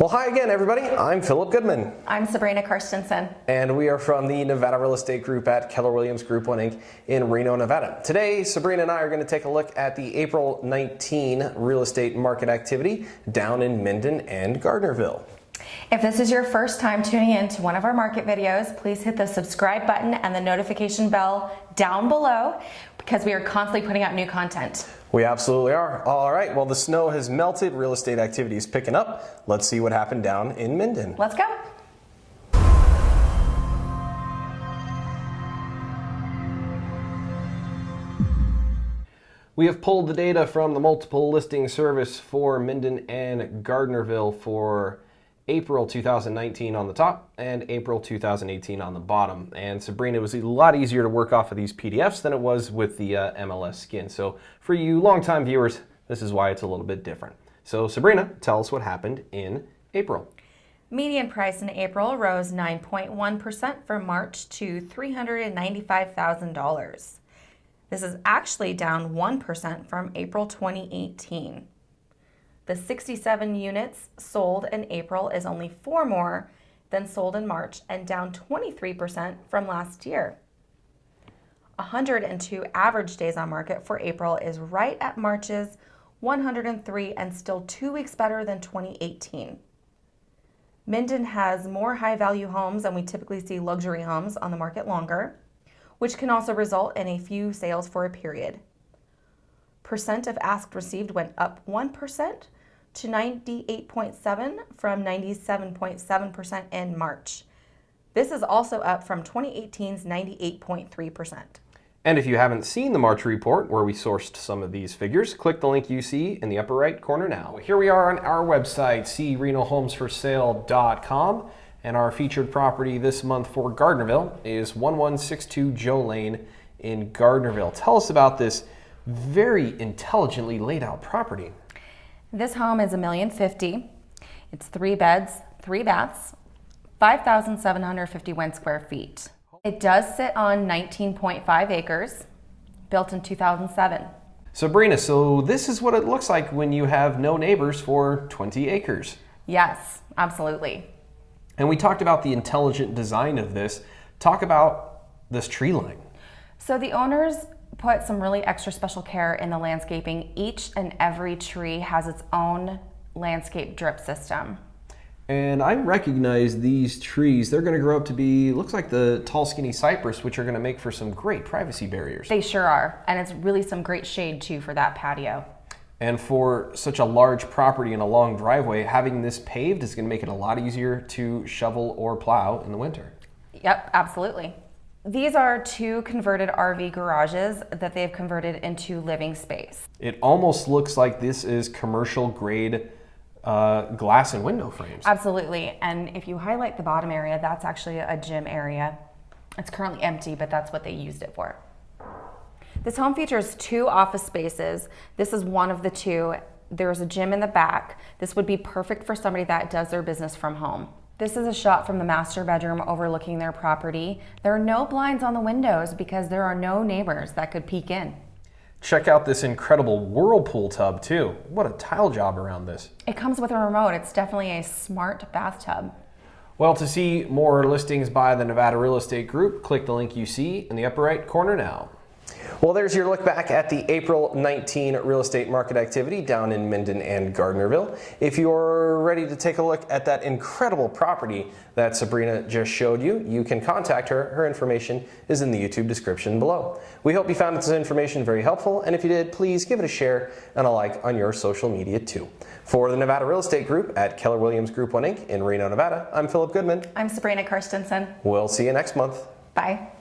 Well, hi again, everybody. I'm Philip Goodman. I'm Sabrina Karstensen. And we are from the Nevada Real Estate Group at Keller Williams Group 1 Inc. in Reno, Nevada. Today, Sabrina and I are going to take a look at the April 19 real estate market activity down in Minden and Gardnerville. If this is your first time tuning in to one of our market videos, please hit the subscribe button and the notification bell down below because we are constantly putting out new content. We absolutely are. All right, well, the snow has melted, real estate activity is picking up. Let's see what happened down in Minden. Let's go. We have pulled the data from the multiple listing service for Minden and Gardnerville for April 2019 on the top and April 2018 on the bottom. And Sabrina, it was a lot easier to work off of these PDFs than it was with the uh, MLS skin. So for you longtime viewers, this is why it's a little bit different. So Sabrina, tell us what happened in April. Median price in April rose 9.1% from March to $395,000. This is actually down 1% from April 2018. The 67 units sold in April is only four more than sold in March and down 23% from last year. 102 average days on market for April is right at March's 103 and still two weeks better than 2018. Minden has more high value homes and we typically see luxury homes on the market longer, which can also result in a few sales for a period. Percent of asked received went up 1% to 98.7 from 97.7% in March. This is also up from 2018's 98.3%. And if you haven't seen the March report where we sourced some of these figures, click the link you see in the upper right corner now. Here we are on our website, crenohomesforsale.com, and our featured property this month for Gardnerville is 1162 Joe Lane in Gardnerville. Tell us about this very intelligently laid out property. This home is a million fifty. It's three beds, three baths, 5,751 square feet. It does sit on 19.5 acres, built in 2007. Sabrina, so this is what it looks like when you have no neighbors for 20 acres. Yes, absolutely. And we talked about the intelligent design of this. Talk about this tree line. So the owners put some really extra special care in the landscaping. Each and every tree has its own landscape drip system. And I recognize these trees. They're going to grow up to be, looks like the tall skinny cypress, which are going to make for some great privacy barriers. They sure are. And it's really some great shade too for that patio. And for such a large property and a long driveway, having this paved is going to make it a lot easier to shovel or plow in the winter. Yep, absolutely. These are two converted RV garages that they've converted into living space. It almost looks like this is commercial grade uh, glass and window frames. Absolutely. And if you highlight the bottom area, that's actually a gym area. It's currently empty, but that's what they used it for. This home features two office spaces. This is one of the two. There's a gym in the back. This would be perfect for somebody that does their business from home. This is a shot from the master bedroom overlooking their property. There are no blinds on the windows because there are no neighbors that could peek in. Check out this incredible whirlpool tub too. What a tile job around this. It comes with a remote. It's definitely a smart bathtub. Well, to see more listings by the Nevada Real Estate Group, click the link you see in the upper right corner now. Well, there's your look back at the April 19 real estate market activity down in Minden and Gardnerville. If you're ready to take a look at that incredible property that Sabrina just showed you, you can contact her. Her information is in the YouTube description below. We hope you found this information very helpful, and if you did, please give it a share and a like on your social media too. For the Nevada Real Estate Group at Keller Williams Group 1 Inc. in Reno, Nevada, I'm Philip Goodman. I'm Sabrina Karstensen. We'll see you next month. Bye.